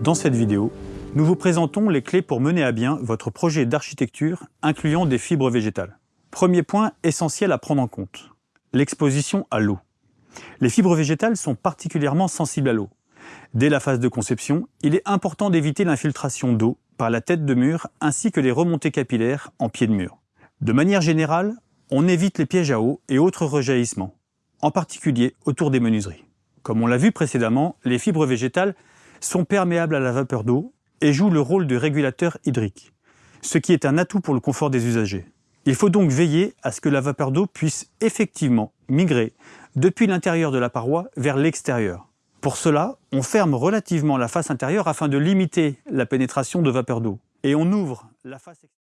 Dans cette vidéo, nous vous présentons les clés pour mener à bien votre projet d'architecture incluant des fibres végétales. Premier point essentiel à prendre en compte, l'exposition à l'eau. Les fibres végétales sont particulièrement sensibles à l'eau. Dès la phase de conception, il est important d'éviter l'infiltration d'eau par la tête de mur ainsi que les remontées capillaires en pied de mur. De manière générale, on évite les pièges à eau et autres rejaillissements, en particulier autour des menuiseries. Comme on l'a vu précédemment, les fibres végétales sont perméables à la vapeur d'eau et jouent le rôle de régulateur hydrique, ce qui est un atout pour le confort des usagers. Il faut donc veiller à ce que la vapeur d'eau puisse effectivement migrer depuis l'intérieur de la paroi vers l'extérieur. Pour cela, on ferme relativement la face intérieure afin de limiter la pénétration de vapeur d'eau et on ouvre la face extérieure.